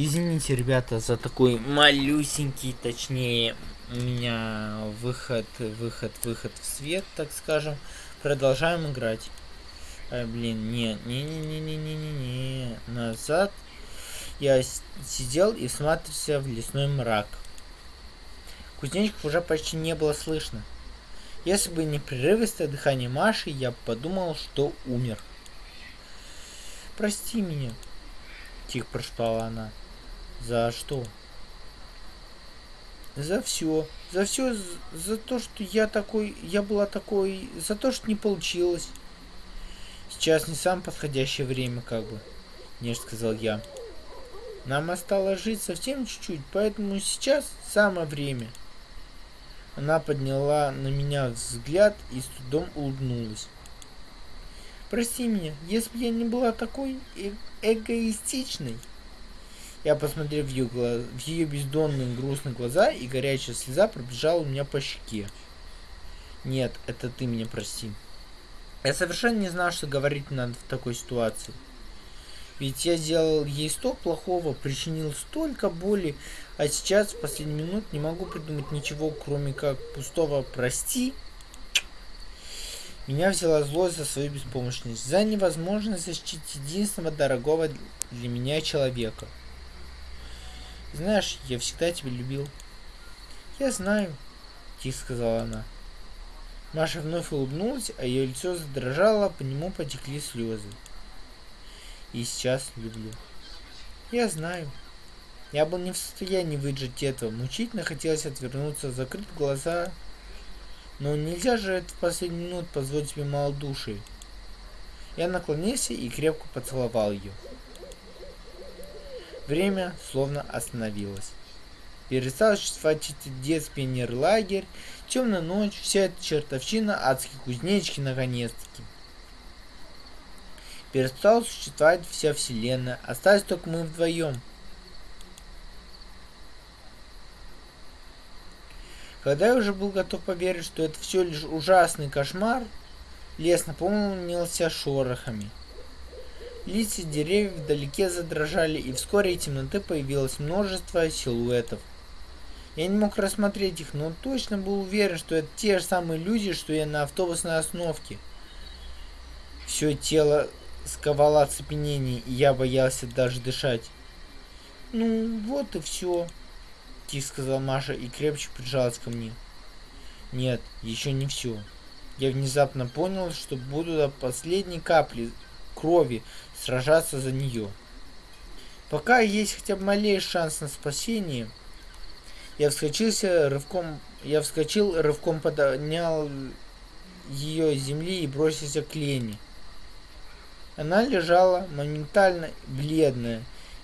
Извините, ребята, за такой малюсенький, точнее, у меня выход, выход, выход в свет, так скажем. Продолжаем играть. А, блин, не, не, не, не, не, не, не, не, назад. Я сидел и всматривался в лесной мрак. Кузнечиков уже почти не было слышно. Если бы не прерывистое дыхание Маши, я подумал, что умер. «Прости меня», — тихо прошептала она. «За что?» «За все. За все. За то, что я такой... Я была такой... За то, что не получилось. Сейчас не самое подходящее время, как бы», — нежно сказал я. «Нам осталось жить совсем чуть-чуть, поэтому сейчас самое время». Она подняла на меня взгляд и с трудом улыбнулась. Прости меня, если бы я не была такой э эгоистичной. Я посмотрел в ее, глаз... в ее бездонные грустные глаза, и горячая слеза пробежала у меня по щеке. Нет, это ты меня прости. Я совершенно не знал, что говорить надо в такой ситуации. Ведь я сделал ей столько плохого, причинил столько боли, а сейчас в последний минут не могу придумать ничего, кроме как пустого «прости». Меня взяла злость за свою беспомощность, за невозможность защитить единственного дорогого для меня человека. Знаешь, я всегда тебя любил. Я знаю, тихо сказала она. Маша вновь улыбнулась, а ее лицо задрожало, по нему потекли слезы и сейчас люблю. Я знаю. Я был не в состоянии выдержать этого. Мучительно хотелось отвернуться, закрыть глаза. Но нельзя же это в последнюю минуту позволить себе малодушие. Я наклонился и крепко поцеловал ее. Время словно остановилось. Перестал существовать этот детский лагерь, темная ночь, вся эта чертовщина, адские кузнечики наконец-таки. Перестала существовать вся вселенная, остались только мы вдвоем. Когда я уже был готов поверить, что это все лишь ужасный кошмар, лес наполнился шорохами. Листья деревьев вдалеке задрожали, и вскоре из темноты появилось множество силуэтов. Я не мог рассмотреть их, но точно был уверен, что это те же самые люди, что и на автобусной остановке. Все тело сковало оцепенение, и я боялся даже дышать. «Ну, вот и все», — тихо сказала Маша и крепче прижалась ко мне. «Нет, еще не все. Я внезапно понял, что буду до последней капли крови сражаться за нее. Пока есть хотя бы малейший шанс на спасение, я вскочился рывком, я вскочил, рывком поднял ее с земли и бросился к Лене. Она лежала моментально бледная,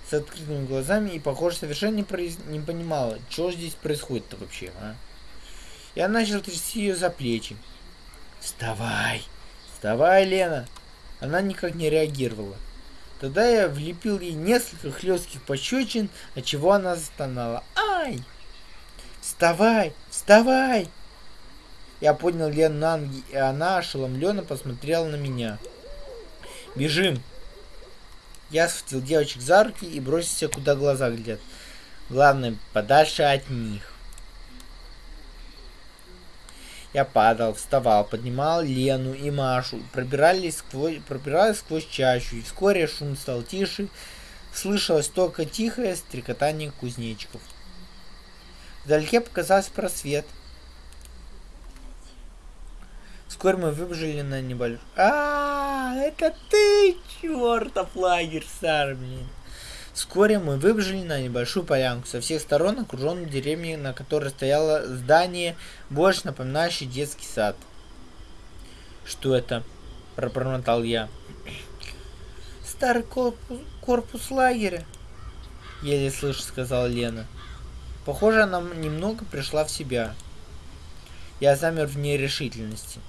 с открытыми глазами и, похоже, совершенно не, произ... не понимала, что здесь происходит-то вообще, а? Я начал трясти ее за плечи. «Вставай! Вставай, Лена!» Она никак не реагировала. Тогда я влепил ей несколько хлестких пощечин, от чего она застонала. «Ай! Вставай! Вставай!» Я поднял Лену на ноги, и она ошеломленно посмотрела на меня. Бежим. Я схватил девочек за руки и бросился, куда глаза глядят. Главное, подальше от них. Я падал, вставал, поднимал Лену и Машу, пробирались сквозь, пробирались сквозь чащу, и вскоре шум стал тише, слышалось только тихое стрекотание кузнечиков. Вдалеке показался просвет — Вскоре мы выбежали на небольшой... А, это ты, чертов лагерь, Сар, блин. Вскоре мы выбежали на небольшую полянку, со всех сторон окруженную деревней, на которой стояло здание, больше напоминающее детский сад. Что это? Пробормотал я. Старый корпус, корпус лагеря. Еле слышно, сказала Лена. Похоже, она немного пришла в себя. Я замер в нерешительности.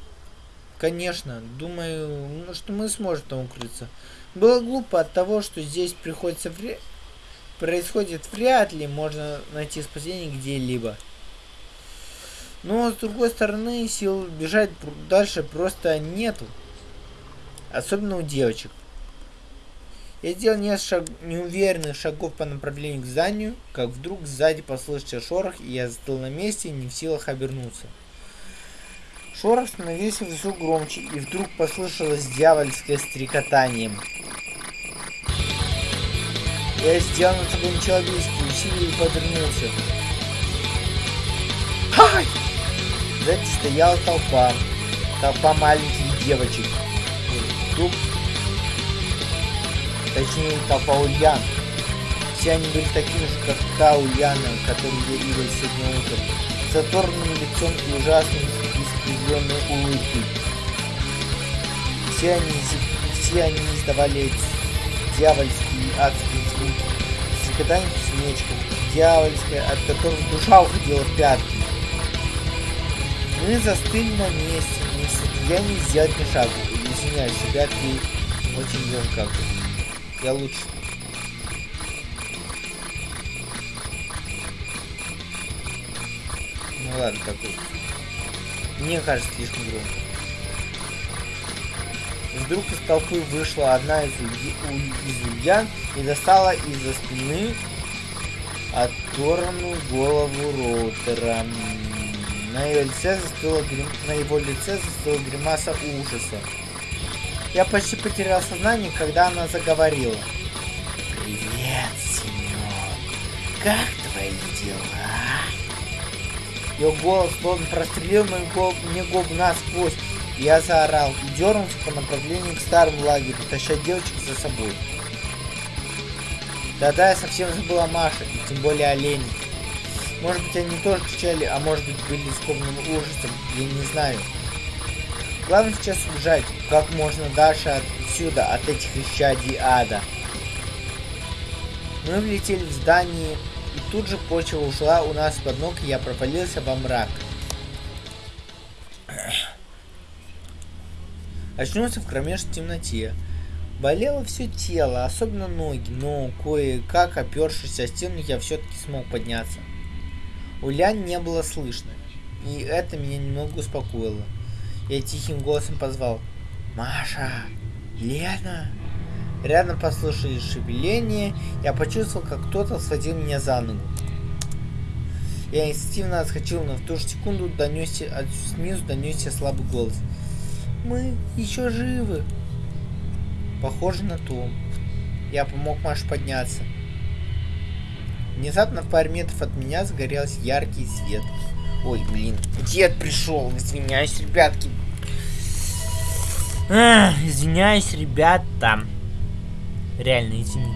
Конечно, думаю, ну, что мы сможем там укрыться. Было глупо от того, что здесь приходится вре... происходит вряд ли можно найти спасение где-либо. Но с другой стороны, сил бежать дальше просто нету. Особенно у девочек. Я сделал несколько шаг... неуверенных шагов по направлению к зданию, как вдруг сзади послышался шорох, и я застыл на месте, не в силах обернуться. Шорох становился все громче, и вдруг послышалось дьявольское стрекотание. Я сделал над собой нечеловеческие усилия и повернулся. Ай! Сзади стояла толпа. Толпа маленьких девочек. Вдруг точнее толпа Ульян. Все они были такими же, как та Ульяна, которую я видел сегодня утром, с оторванным лицом и ужасной искривленной улыбкой. Все они, все они издавали дьявольские адские звуки, стрекотание кузнечков, дьявольское, от которого душа уходила в пятки. Мы застыли на месте, не в состоянии сделать ни шагу. Извиняюсь, ребятки, очень громко. Я лучше. Ну ладно, такой. Мне кажется, слишком громко. Вдруг из толпы вышла одна из, из ульян и достала из-за спины оторванную голову Роутера. На, ее лице застыла грим... на его лице застыла гримаса ужаса. Я почти потерял сознание, когда она заговорила. Привет, Семен. Как твои дела? Ее голос словно прострелил мою голову, мне голову насквозь. Я заорал и дернулся по направлению к старому лагерю, таща девочек за собой. Да-да, я совсем забыл о Маше, и тем более о Лене. Может быть, они тоже кричали, а может быть, были скованным ужасом, я не знаю. Главное сейчас убежать как можно дальше отсюда, от этих исчадий ада. Мы влетели в здание, и тут же почва ушла у нас под ног, и я провалился во мрак. Очнулся в кромешной темноте. Болело все тело, особенно ноги, но кое-как, опершись о стену, я все-таки смог подняться. Улянь не было слышно, и это меня немного успокоило. Я тихим голосом позвал. «Маша! Лена!» Рядом послышались шевеление, я почувствовал, как кто-то схватил меня за ногу. Я инстинктивно отскочил, но в ту же секунду донесся, снизу донесся слабый голос. «Мы еще живы!» Похоже на то. Я помог Маше подняться. Внезапно в паре метров от меня загорелся яркий свет. Ой, блин, дед пришел, извиняюсь, ребятки. Эх, извиняюсь, ребята. Реально, извините.